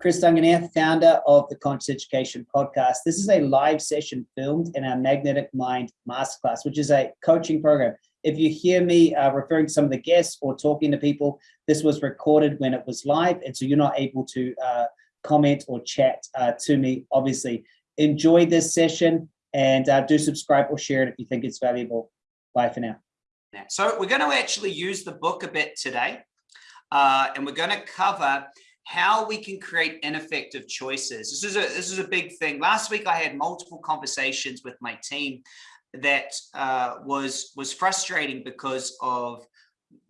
Chris Dunganier, founder of the Conscious Education Podcast. This is a live session filmed in our Magnetic Mind Masterclass, which is a coaching program. If you hear me uh, referring to some of the guests or talking to people, this was recorded when it was live, and so you're not able to uh, comment or chat uh, to me, obviously. Enjoy this session and uh, do subscribe or share it if you think it's valuable. Bye for now. So we're going to actually use the book a bit today, uh, and we're going to cover how we can create ineffective choices. This is a this is a big thing. Last week I had multiple conversations with my team that uh, was was frustrating because of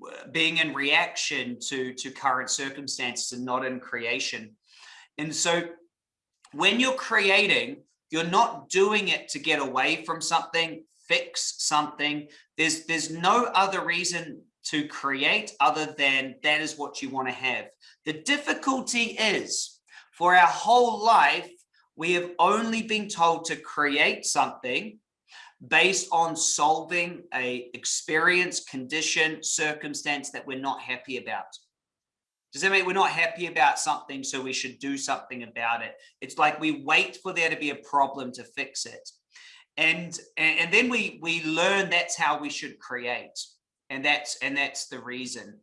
uh, being in reaction to to current circumstances and not in creation. And so when you're creating, you're not doing it to get away from something, fix something. There's there's no other reason to create other than that is what you want to have. The difficulty is for our whole life, we have only been told to create something based on solving a experience, condition, circumstance that we're not happy about. Does that mean we're not happy about something, so we should do something about it? It's like we wait for there to be a problem to fix it. And, and then we, we learn that's how we should create. And that's, and that's the reason.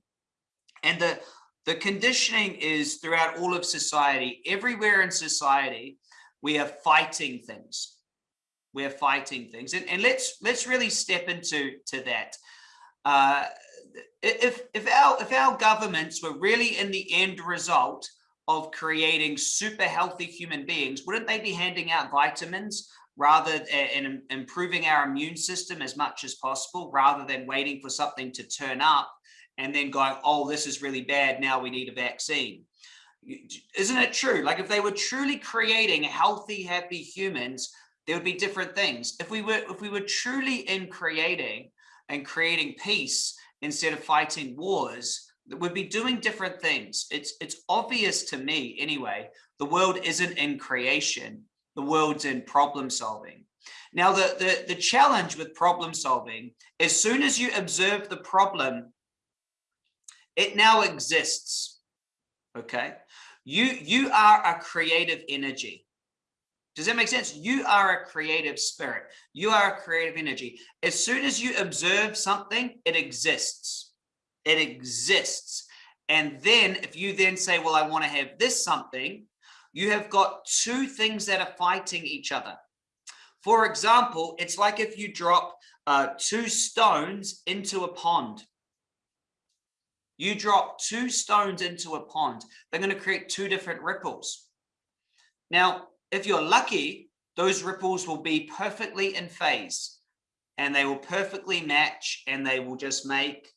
And the, the conditioning is throughout all of society, everywhere in society, we are fighting things. We're fighting things. And, and let's, let's really step into to that. Uh, if, if, our, if our governments were really in the end result of creating super healthy human beings, wouldn't they be handing out vitamins rather eh, and improving our immune system as much as possible rather than waiting for something to turn up and then going, oh, this is really bad. Now we need a vaccine. Isn't it true? Like if they were truly creating healthy, happy humans, there would be different things. If we were, if we were truly in creating and creating peace instead of fighting wars, we'd be doing different things. It's, it's obvious to me anyway, the world isn't in creation the world's in problem solving. Now, the, the, the challenge with problem solving, as soon as you observe the problem, it now exists, okay? You, you are a creative energy. Does that make sense? You are a creative spirit. You are a creative energy. As soon as you observe something, it exists. It exists. And then if you then say, well, I want to have this something, you have got two things that are fighting each other. For example, it's like if you drop uh, two stones into a pond. You drop two stones into a pond, they're going to create two different ripples. Now, if you're lucky, those ripples will be perfectly in phase and they will perfectly match and they will just make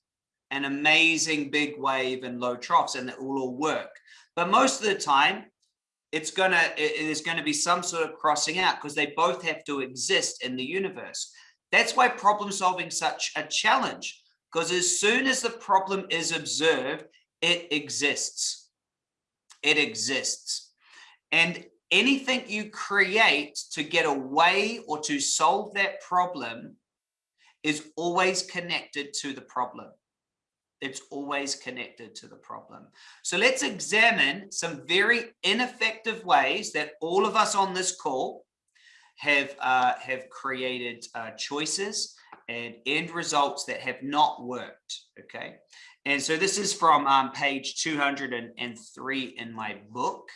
an amazing big wave and low troughs and it will all work. But most of the time, it's gonna going to be some sort of crossing out because they both have to exist in the universe. That's why problem solving such a challenge because as soon as the problem is observed it exists. It exists. And anything you create to get away or to solve that problem is always connected to the problem it's always connected to the problem. So let's examine some very ineffective ways that all of us on this call have uh, have created uh, choices and end results that have not worked. Okay, and so this is from um, page 203 in my book,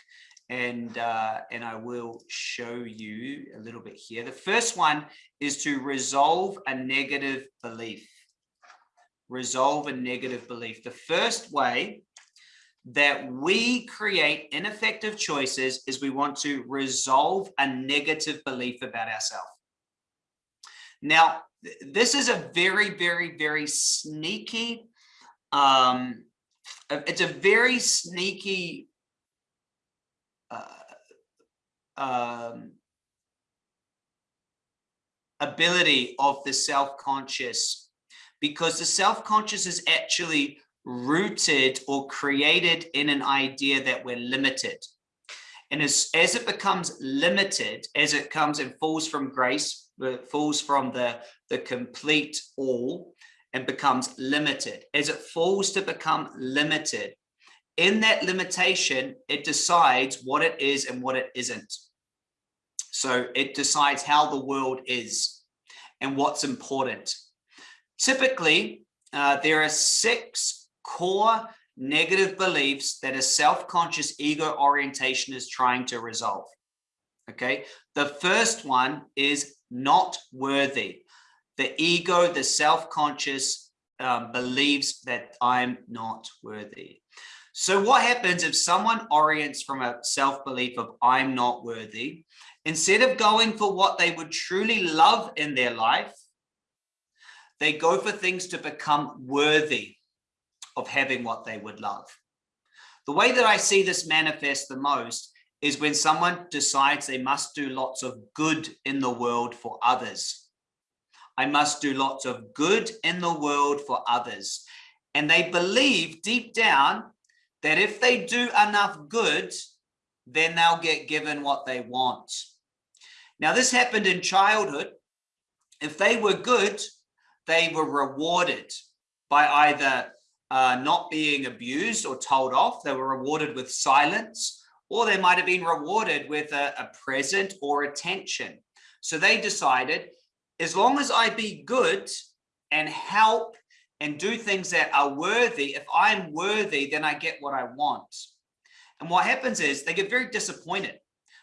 and uh, and I will show you a little bit here. The first one is to resolve a negative belief resolve a negative belief. The first way that we create ineffective choices is we want to resolve a negative belief about ourselves. Now, this is a very, very, very sneaky, um, it's a very sneaky uh, um, ability of the self-conscious because the self-conscious is actually rooted or created in an idea that we're limited. And as, as it becomes limited, as it comes and falls from grace, it falls from the, the complete all and becomes limited. As it falls to become limited, in that limitation, it decides what it is and what it isn't. So it decides how the world is and what's important. Typically, uh, there are six core negative beliefs that a self-conscious ego orientation is trying to resolve. Okay, the first one is not worthy. The ego, the self-conscious um, believes that I'm not worthy. So what happens if someone orients from a self-belief of I'm not worthy, instead of going for what they would truly love in their life, they go for things to become worthy of having what they would love. The way that I see this manifest the most is when someone decides they must do lots of good in the world for others. I must do lots of good in the world for others. And they believe deep down that if they do enough good, then they'll get given what they want. Now, this happened in childhood. If they were good, they were rewarded by either uh, not being abused or told off. They were rewarded with silence, or they might have been rewarded with a, a present or attention. So they decided, as long as I be good and help and do things that are worthy, if I'm worthy, then I get what I want. And what happens is they get very disappointed.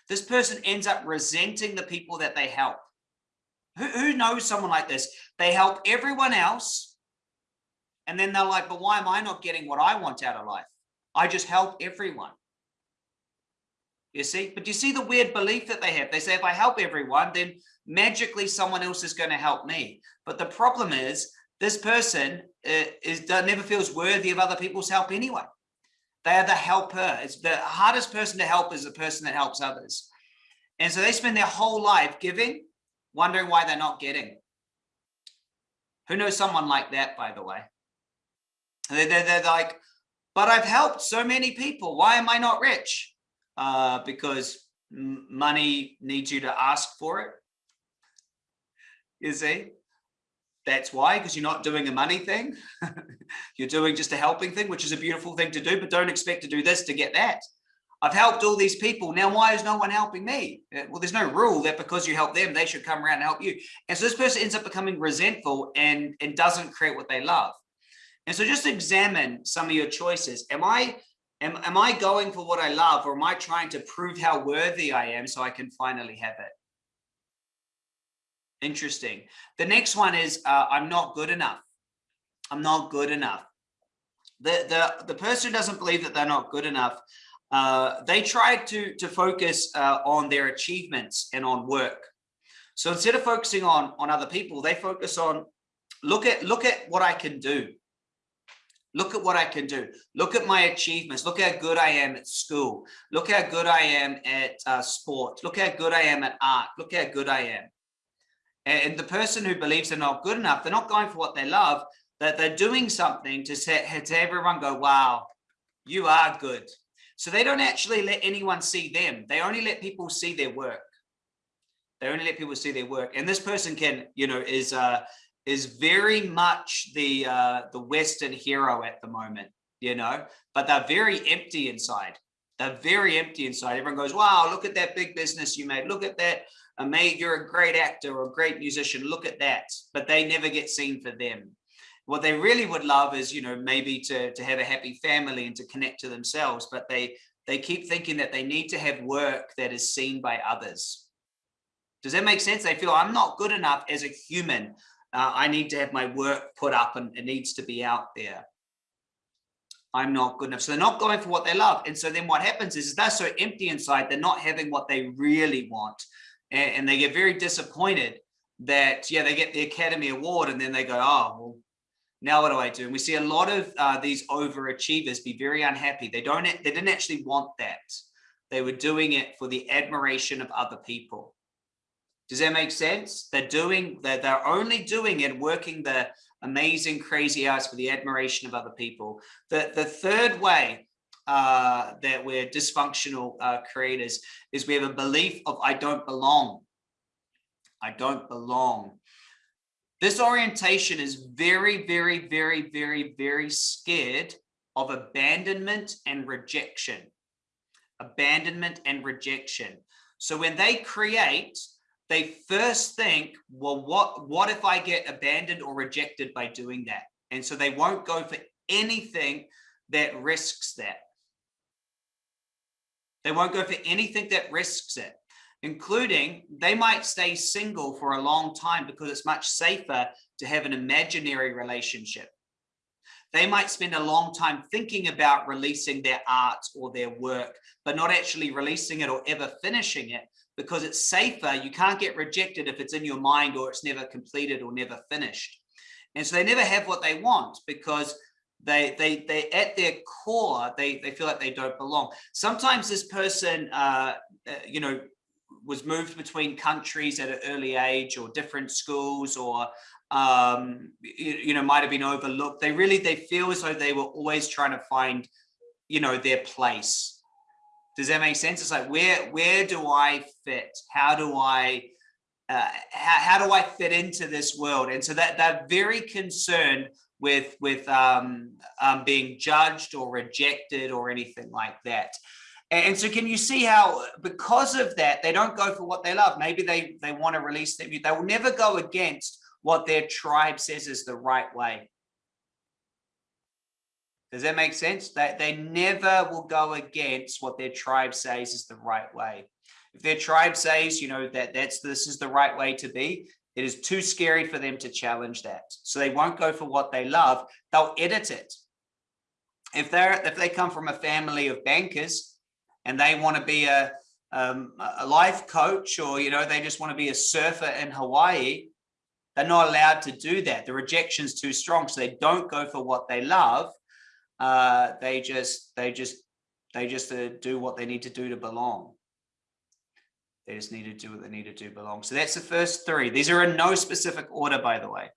This person ends up resenting the people that they help. Who, who knows someone like this? They help everyone else. And then they're like, but why am I not getting what I want out of life? I just help everyone. You see, but you see the weird belief that they have. They say, if I help everyone, then magically someone else is going to help me. But the problem is this person uh, is never feels worthy of other people's help anyway. They are the helper. It's the hardest person to help is the person that helps others. And so they spend their whole life giving, wondering why they're not getting. Who knows someone like that, by the way? They're, they're, they're like, but I've helped so many people. Why am I not rich? Uh, because money needs you to ask for it. You see? That's why, because you're not doing a money thing. you're doing just a helping thing, which is a beautiful thing to do, but don't expect to do this to get that. I've helped all these people. Now, why is no one helping me? Uh, well, there's no rule that because you help them, they should come around and help you. And so this person ends up becoming resentful and, and doesn't create what they love. And so just examine some of your choices. Am I am, am I going for what I love or am I trying to prove how worthy I am so I can finally have it? Interesting. The next one is uh, I'm not good enough. I'm not good enough. The, the, the person who doesn't believe that they're not good enough. Uh, they try to, to focus uh, on their achievements and on work. So instead of focusing on, on other people, they focus on look at look at what I can do. Look at what I can do. Look at my achievements. Look how good I am at school. Look how good I am at uh, sport. Look how good I am at art. Look how good I am. And the person who believes they're not good enough, they're not going for what they love, that they're doing something to, set, to everyone go, wow, you are good. So they don't actually let anyone see them. They only let people see their work. They only let people see their work. And this person can, you know, is uh, is very much the uh, the Western hero at the moment, you know, but they're very empty inside. They're very empty inside. Everyone goes, wow, look at that big business you made. Look at that a mate, you're a great actor or a great musician, look at that. But they never get seen for them. What they really would love is, you know, maybe to, to have a happy family and to connect to themselves, but they they keep thinking that they need to have work that is seen by others. Does that make sense? They feel I'm not good enough as a human. Uh, I need to have my work put up and it needs to be out there. I'm not good enough. So they're not going for what they love. And so then what happens is, they're so empty inside, they're not having what they really want and, and they get very disappointed that yeah they get the academy award and then they go oh well now what do i do? And we see a lot of uh, these overachievers be very unhappy. They don't they didn't actually want that. They were doing it for the admiration of other people. Does that make sense? They're doing that they're only doing it working the amazing crazy hours for the admiration of other people. The the third way uh, that we're dysfunctional uh, creators is we have a belief of I don't belong. I don't belong. This orientation is very, very, very, very, very scared of abandonment and rejection. Abandonment and rejection. So when they create, they first think, well, what, what if I get abandoned or rejected by doing that? And so they won't go for anything that risks that. They won't go for anything that risks it, including they might stay single for a long time because it's much safer to have an imaginary relationship. They might spend a long time thinking about releasing their art or their work, but not actually releasing it or ever finishing it because it's safer. You can't get rejected if it's in your mind or it's never completed or never finished. And so they never have what they want because they they they at their core they they feel like they don't belong sometimes this person uh, uh, you know was moved between countries at an early age or different schools or um you, you know might have been overlooked they really they feel as though they were always trying to find you know their place does that make sense it's like where where do i fit how do i uh, how, how do I fit into this world? And so that they're very concerned with with um, um, being judged or rejected or anything like that. And so can you see how because of that, they don't go for what they love. Maybe they, they want to release view. They will never go against what their tribe says is the right way. Does that make sense? That they, they never will go against what their tribe says is the right way. If their tribe says, you know, that that's this is the right way to be, it is too scary for them to challenge that. So they won't go for what they love. They'll edit it. If they're if they come from a family of bankers and they want to be a um, a life coach or you know they just want to be a surfer in Hawaii, they're not allowed to do that. The rejection's too strong, so they don't go for what they love. Uh, they just they just they just uh, do what they need to do to belong. They just need to do what they need to do belong. So that's the first three. These are in no specific order, by the way.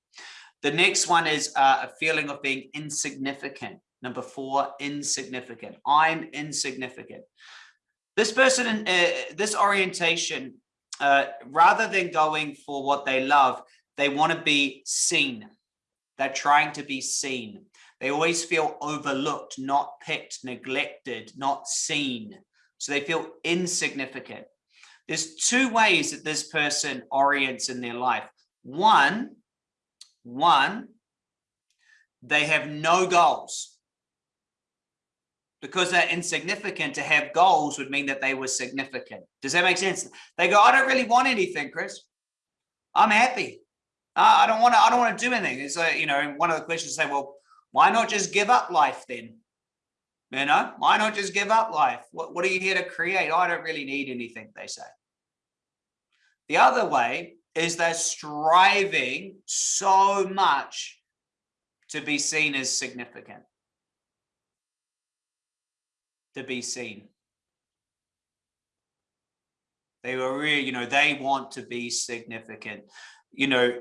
The next one is uh, a feeling of being insignificant. Number four, insignificant. I'm insignificant. This person, uh, this orientation, uh, rather than going for what they love, they want to be seen. They're trying to be seen. They always feel overlooked, not picked, neglected, not seen. So they feel insignificant. There's two ways that this person orients in their life. One, one, they have no goals. Because they're insignificant, to have goals would mean that they were significant. Does that make sense? They go, I don't really want anything, Chris. I'm happy. I don't want to, I don't want to do anything. So, you know, one of the questions say, well, why not just give up life then? You know, why not just give up life? What, what are you here to create? I don't really need anything, they say. The other way is they're striving so much to be seen as significant. To be seen. They were really, you know, they want to be significant. You know,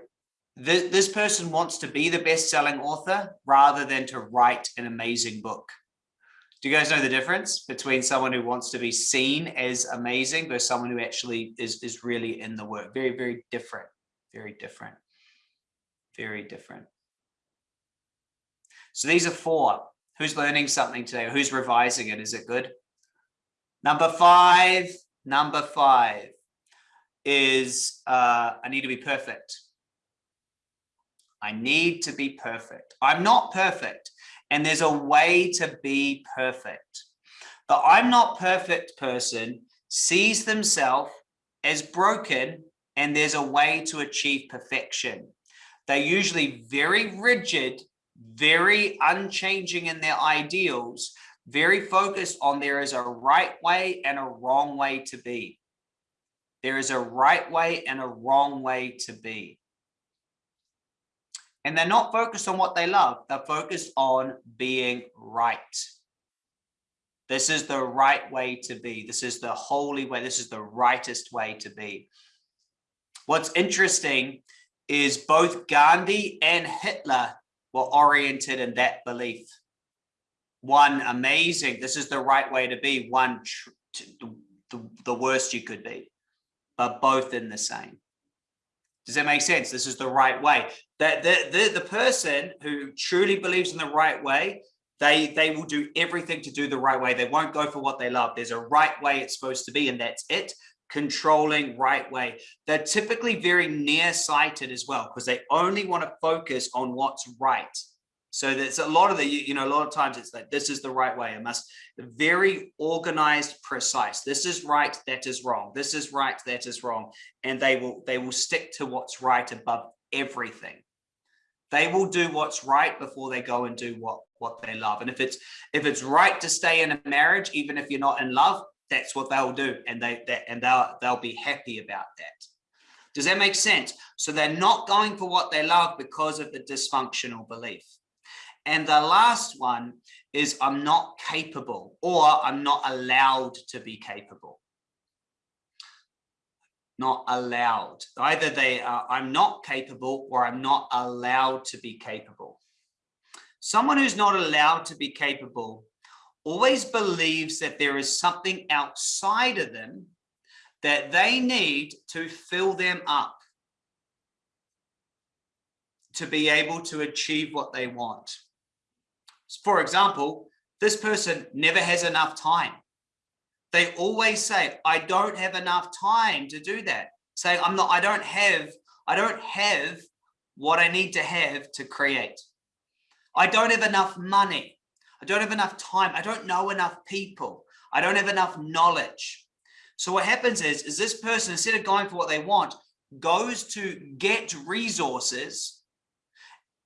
this, this person wants to be the best-selling author rather than to write an amazing book. Do you guys know the difference between someone who wants to be seen as amazing versus someone who actually is, is really in the work? Very, very different, very different, very different. So these are four. Who's learning something today? Who's revising it? Is it good? Number five, number five is uh, I need to be perfect. I need to be perfect. I'm not perfect. And there's a way to be perfect. The I'm not perfect person sees themselves as broken and there's a way to achieve perfection. They're usually very rigid, very unchanging in their ideals, very focused on there is a right way and a wrong way to be. There is a right way and a wrong way to be and they're not focused on what they love. They're focused on being right. This is the right way to be. This is the holy way. This is the rightest way to be. What's interesting is both Gandhi and Hitler were oriented in that belief. One amazing, this is the right way to be. One, the, the worst you could be, but both in the same. Does that make sense? This is the right way. That the, the, the person who truly believes in the right way, They, they will do everything to do the right way. They won't go for what they love. There's a right way it's supposed to be, and that's it. Controlling right way. They're typically very nearsighted as well because they only want to focus on what's right. So there's a lot of the, you know, a lot of times it's like, this is the right way. It must very organized, precise. This is right, that is wrong. This is right, that is wrong. And they will, they will stick to what's right above everything. They will do what's right before they go and do what, what they love. And if it's, if it's right to stay in a marriage, even if you're not in love, that's what they'll do. And they, that, and they'll, they'll be happy about that. Does that make sense? So they're not going for what they love because of the dysfunctional belief. And the last one is I'm not capable or I'm not allowed to be capable. Not allowed. Either they are, I'm not capable or I'm not allowed to be capable. Someone who's not allowed to be capable always believes that there is something outside of them that they need to fill them up to be able to achieve what they want. For example, this person never has enough time. They always say, I don't have enough time to do that. Say, I'm not, I don't have, I don't have what I need to have to create. I don't have enough money. I don't have enough time. I don't know enough people. I don't have enough knowledge. So what happens is, is this person, instead of going for what they want, goes to get resources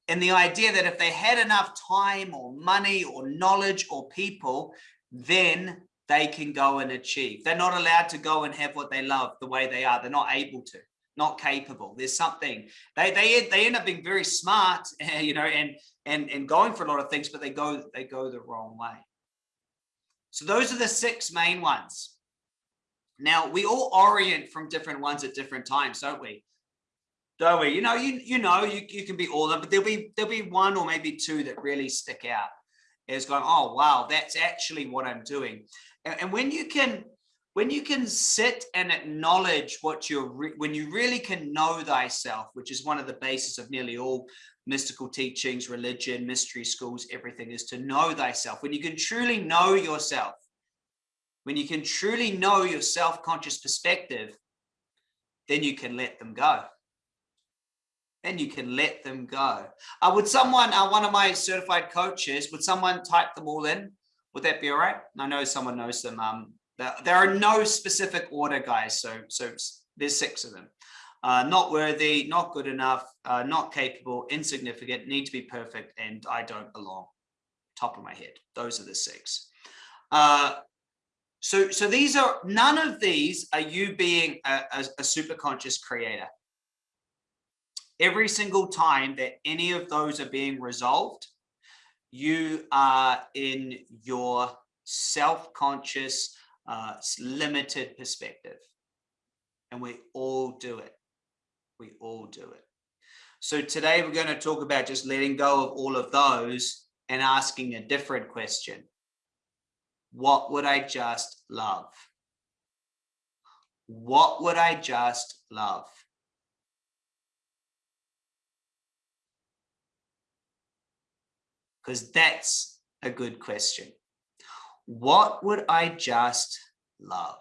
and the idea that if they had enough time or money or knowledge or people, then they can go and achieve. They're not allowed to go and have what they love the way they are. They're not able to, not capable. There's something they they they end up being very smart, you know, and and and going for a lot of things, but they go they go the wrong way. So those are the six main ones. Now we all orient from different ones at different times, don't we? don't we? You know, you you know, you, you can be all of them, but there'll be there'll be one or maybe two that really stick out as going, oh wow, that's actually what I'm doing. And, and when you can when you can sit and acknowledge what you're when you really can know thyself, which is one of the basis of nearly all mystical teachings, religion, mystery schools, everything is to know thyself. When you can truly know yourself, when you can truly know your self-conscious perspective, then you can let them go then you can let them go. Uh, would someone, uh, one of my certified coaches, would someone type them all in? Would that be all right? I know someone knows them. Um, there, are no specific order, guys. So, so there's six of them. Uh, not worthy, not good enough, uh, not capable, insignificant, need to be perfect, and I don't belong. Top of my head. Those are the six. Uh, so, so these are none of these are you being a, a, a super conscious creator every single time that any of those are being resolved, you are in your self-conscious, uh, limited perspective. And we all do it. We all do it. So today we're going to talk about just letting go of all of those and asking a different question. What would I just love? What would I just love? because that's a good question. What would I just love?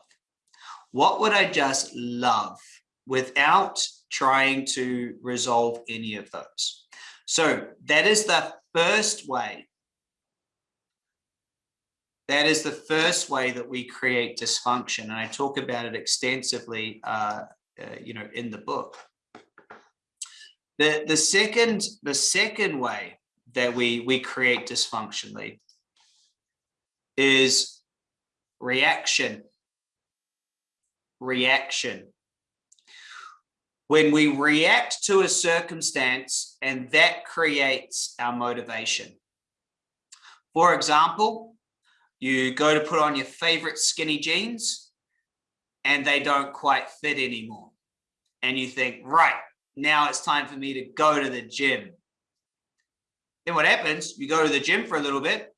What would I just love without trying to resolve any of those? So that is the first way. That is the first way that we create dysfunction. And I talk about it extensively, uh, uh, you know, in the book. The, the second, the second way that we we create dysfunctionally is reaction. Reaction. When we react to a circumstance and that creates our motivation. For example you go to put on your favorite skinny jeans and they don't quite fit anymore. And you think right now it's time for me to go to the gym. Then what happens? You go to the gym for a little bit,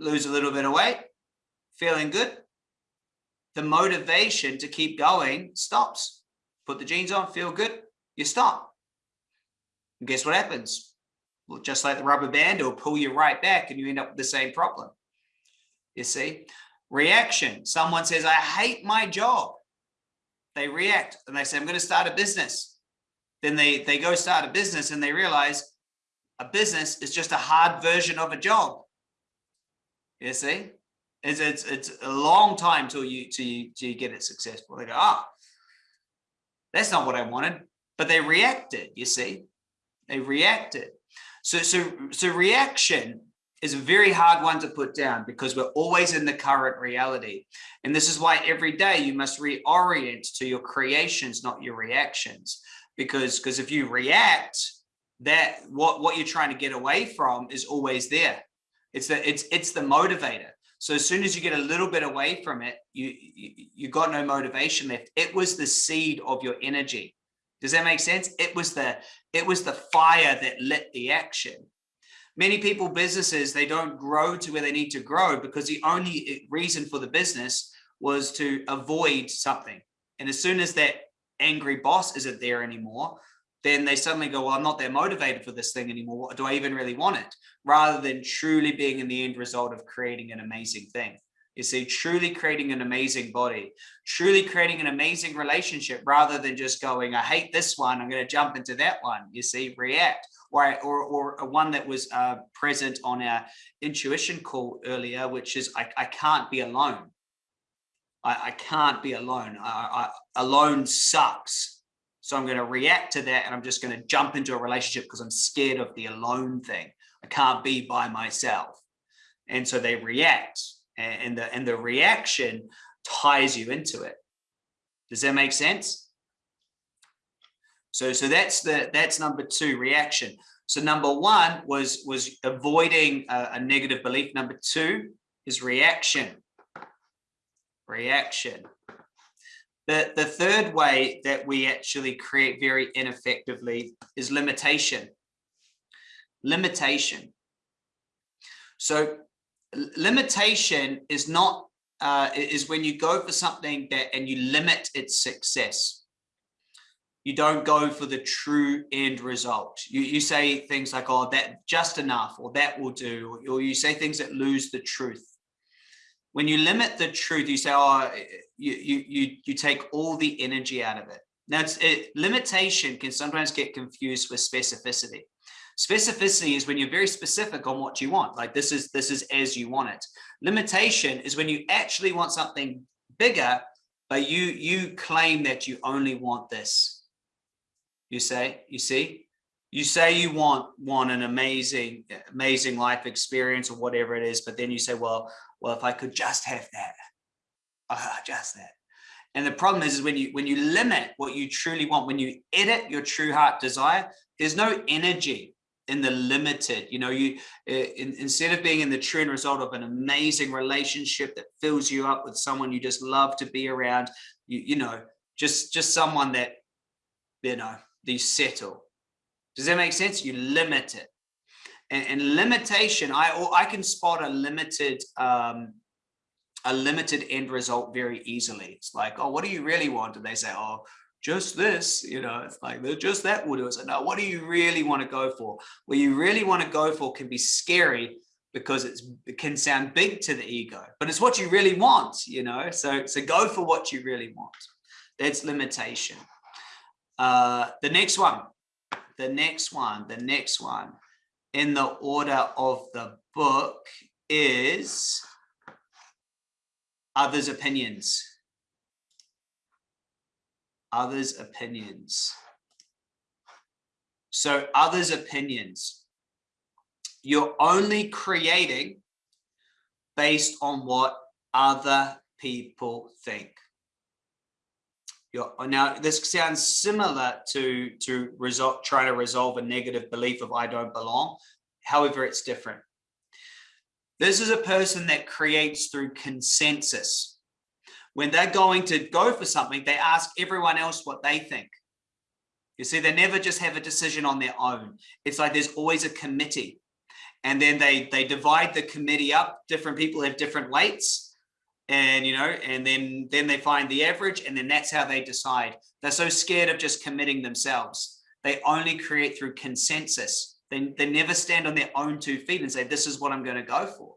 lose a little bit of weight, feeling good. The motivation to keep going stops. Put the jeans on, feel good, you stop. And guess what happens? Well, just like the rubber band, it'll pull you right back and you end up with the same problem. You see? Reaction. Someone says, I hate my job. They react and they say, I'm going to start a business. Then they, they go start a business and they realize a business is just a hard version of a job. You see? It's, it's, it's a long time till you, till you, till you get it successful. They go, ah, oh, that's not what I wanted, but they reacted, you see? They reacted. So, so, so reaction is a very hard one to put down because we're always in the current reality. And this is why every day you must reorient to your creations, not your reactions. Because, because if you react, that what, what you're trying to get away from is always there. It's the, it's, it's the motivator. So as soon as you get a little bit away from it, you, you, you got no motivation left. It was the seed of your energy. Does that make sense? It was the it was the fire that lit the action. Many people, businesses, they don't grow to where they need to grow because the only eh, reason for the business was to avoid something. And as soon as that angry boss isn't there anymore, then they suddenly go, well, I'm not that motivated for this thing anymore. Do I even really want it? Rather than truly being in the end result of creating an amazing thing. You see, truly creating an amazing body, truly creating an amazing relationship rather than just going, I hate this one, I'm going to jump into that one. You see, react. Or, or, or one that was uh, present on our intuition call earlier, which is I, I can't be alone. I, I can't be alone. I, I, alone sucks. So I'm going to react to that and I'm just going to jump into a relationship because I'm scared of the alone thing. I can't be by myself. And so they react and the and the reaction ties you into it. Does that make sense? So so that's the that's number two reaction. So number one was was avoiding a, a negative belief. Number two is reaction. Reaction the the third way that we actually create very ineffectively is limitation limitation so limitation is not uh, is when you go for something that and you limit its success. You don't go for the true end result. You, you say things like, oh, that just enough, or that will do, or you say things that lose the truth. When you limit the truth, you say, oh, you, you, you, take all the energy out of it. Now, it's, it, limitation can sometimes get confused with specificity. Specificity is when you're very specific on what you want, like this is this is as you want it. Limitation is when you actually want something bigger, but you you claim that you only want this. You say, you see, you say you want want an amazing amazing life experience or whatever it is, but then you say, well, well, if I could just have that, uh, just that. And the problem is, is when you when you limit what you truly want, when you edit your true heart desire, there's no energy in the limited you know you eh, in, instead of being in the true end result of an amazing relationship that fills you up with someone you just love to be around you you know just just someone that you know you settle. Does that make sense? You limit it. And, and limitation i i can spot a limited um a limited end result very easily it's like oh what do you really want and they say oh just this, you know, it's like just that will do it. Now what do you really want to go for? What you really want to go for can be scary because it can sound big to the ego, but it's what you really want, you know? So, so go for what you really want. That's limitation. Uh, the next one, the next one, the next one in the order of the book is others' opinions others' opinions. So others' opinions, you're only creating based on what other people think. You're, now, this sounds similar to, to result, trying to resolve a negative belief of I don't belong. However, it's different. This is a person that creates through consensus when they're going to go for something, they ask everyone else what they think. You see, they never just have a decision on their own. It's like there's always a committee. And then they they divide the committee up. Different people have different weights. And you know, and then then they find the average, and then that's how they decide. They're so scared of just committing themselves. They only create through consensus. They, they never stand on their own two feet and say, this is what I'm going to go for.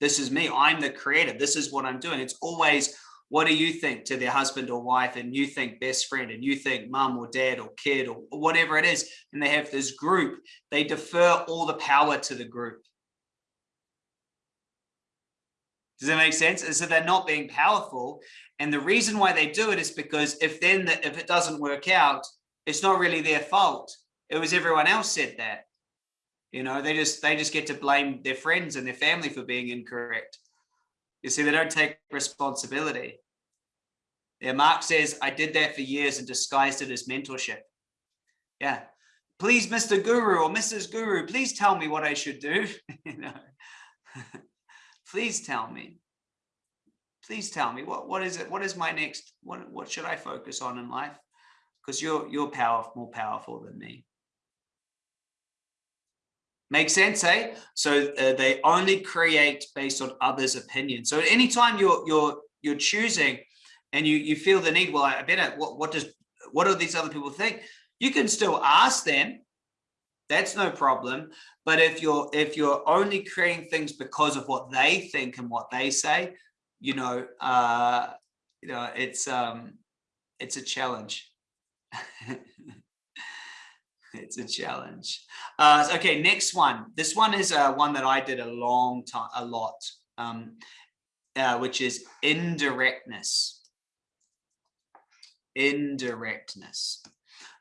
This is me. I'm the creator. This is what I'm doing. It's always, what do you think to their husband or wife? And you think best friend and you think mom or dad or kid or whatever it is. And they have this group. They defer all the power to the group. Does that make sense? And so they're not being powerful. And the reason why they do it is because if then the, if it doesn't work out, it's not really their fault. It was everyone else said that. You know, they just they just get to blame their friends and their family for being incorrect. You see, they don't take responsibility. Yeah, Mark says, I did that for years and disguised it as mentorship. Yeah. Please, Mr. Guru or Mrs. Guru, please tell me what I should do. you know, please tell me. Please tell me what what is it? What is my next? What what should I focus on in life? Because you're you're powerful, more powerful than me. Make sense, eh? So uh, they only create based on others' opinions. So anytime you're you're you're choosing, and you you feel the need, well, I better what what does what do these other people think? You can still ask them. That's no problem. But if you're if you're only creating things because of what they think and what they say, you know, uh, you know, it's um, it's a challenge. it's a challenge. Uh, okay, next one. This one is uh, one that I did a long time, a lot, um, uh, which is indirectness. Indirectness.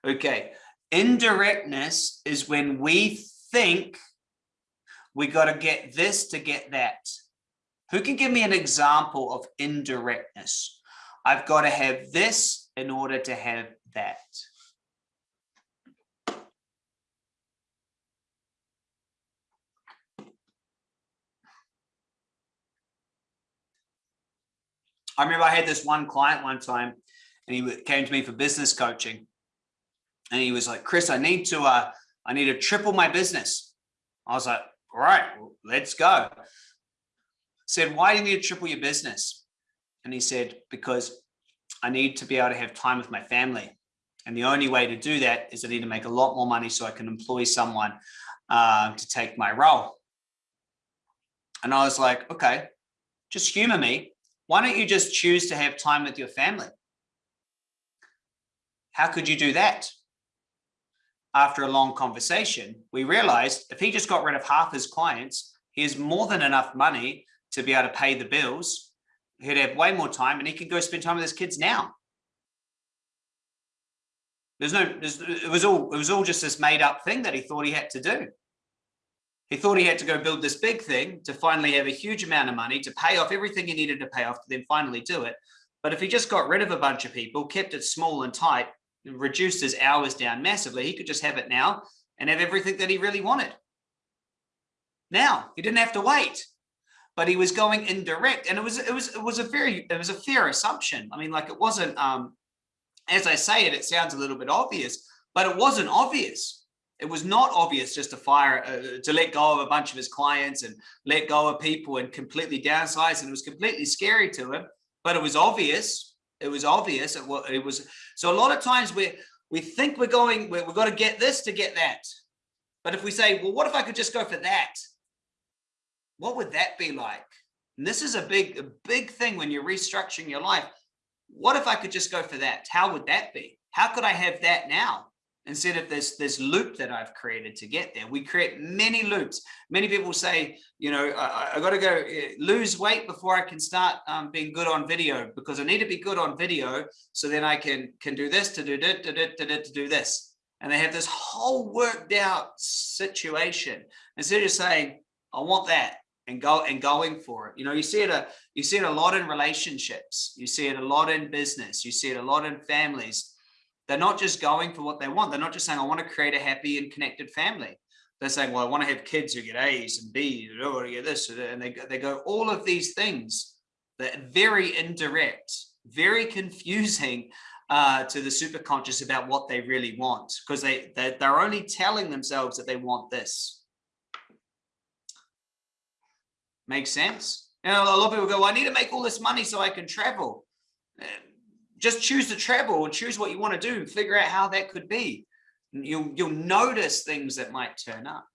Okay, indirectness is when we think we got to get this to get that. Who can give me an example of indirectness? I've got to have this in order to have that. I remember I had this one client one time and he came to me for business coaching and he was like, Chris, I need to, uh, I need to triple my business. I was like, all right, let's go. Said, why do you need to triple your business? And he said, because I need to be able to have time with my family. And the only way to do that is I need to make a lot more money so I can employ someone uh, to take my role. And I was like, okay, just humor me why don't you just choose to have time with your family? How could you do that? After a long conversation, we realized if he just got rid of half his clients, he has more than enough money to be able to pay the bills. He'd have way more time and he could go spend time with his kids now. There's no, there's, it was all, it was all just this made up thing that he thought he had to do. He thought he had to go build this big thing to finally have a huge amount of money to pay off everything he needed to pay off to then finally do it. But if he just got rid of a bunch of people, kept it small and tight, reduced his hours down massively, he could just have it now and have everything that he really wanted. Now, he didn't have to wait, but he was going indirect. And it was, it was, it was a very, it was a fair assumption. I mean, like it wasn't, um, as I say it, it sounds a little bit obvious, but it wasn't obvious it was not obvious just to fire uh, to let go of a bunch of his clients and let go of people and completely downsize and it was completely scary to him but it was obvious it was obvious it was, it was so a lot of times we we think we're going we, we've got to get this to get that but if we say well what if i could just go for that? What would that be like? And this is a big a big thing when you're restructuring your life. What if i could just go for that? How would that be? How could i have that now instead of this this loop that I've created to get there. We create many loops. Many people say, you know, I, I got to go eh, lose weight before I can start um, being good on video because I need to be good on video so then I can can do this to do it to, do, to, do, to do this. And they have this whole worked out situation instead of saying, I want that and go and going for it. You know, you see it a you see it a lot in relationships. You see it a lot in business. You see it a lot in families they're not just going for what they want. They're not just saying, I want to create a happy and connected family. They're saying, well, I want to have kids who get A's and B's, or get this, and they, they go all of these things that are very indirect, very confusing uh, to the super conscious about what they really want, because they, they, they're only telling themselves that they want this. Makes sense? You know, a lot of people go, well, I need to make all this money so I can travel just choose to travel and choose what you want to do and figure out how that could be. You'll, you'll notice things that might turn up.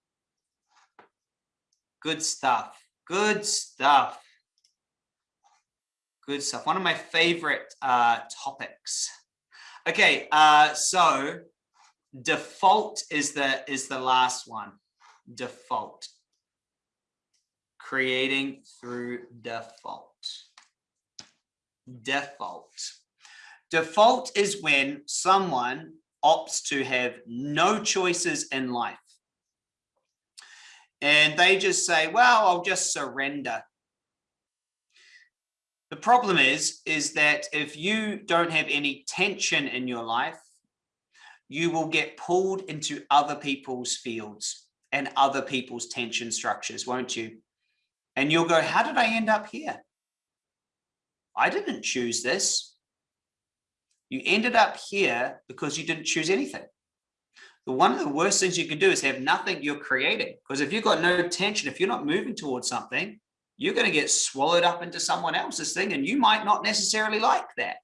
Good stuff. Good stuff. Good stuff. One of my favorite uh, topics. Okay, uh, so default is the is the last one. Default. Creating through default. Default. Default is when someone opts to have no choices in life. And they just say, well, I'll just surrender. The problem is, is that if you don't have any tension in your life, you will get pulled into other people's fields and other people's tension structures, won't you? And you'll go, how did I end up here? I didn't choose this. You ended up here because you didn't choose anything. But one of the worst things you can do is have nothing you're creating. Because if you've got no tension, if you're not moving towards something, you're going to get swallowed up into someone else's thing and you might not necessarily like that.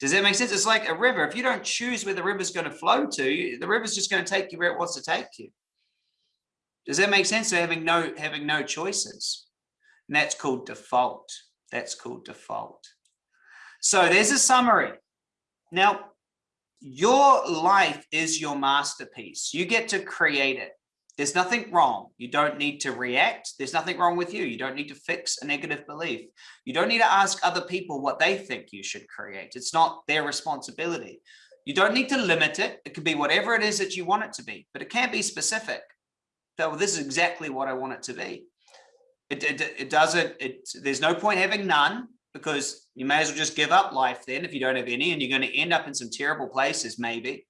Does that make sense? It's like a river. If you don't choose where the river's going to flow to, the river's just going to take you where it wants to take you. Does that make sense? So having no having no choices. And that's called default. That's called default. So there's a summary. Now, your life is your masterpiece. You get to create it. There's nothing wrong. You don't need to react. There's nothing wrong with you. You don't need to fix a negative belief. You don't need to ask other people what they think you should create. It's not their responsibility. You don't need to limit it. It could be whatever it is that you want it to be, but it can't be specific. So this is exactly what I want it to be. It, it, it doesn't, it, there's no point having none because you may as well just give up life then if you don't have any and you're going to end up in some terrible places maybe.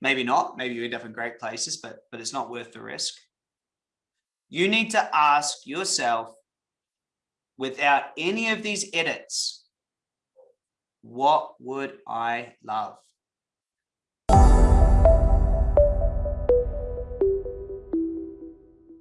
Maybe not maybe you end up in great places but but it's not worth the risk. You need to ask yourself without any of these edits what would i love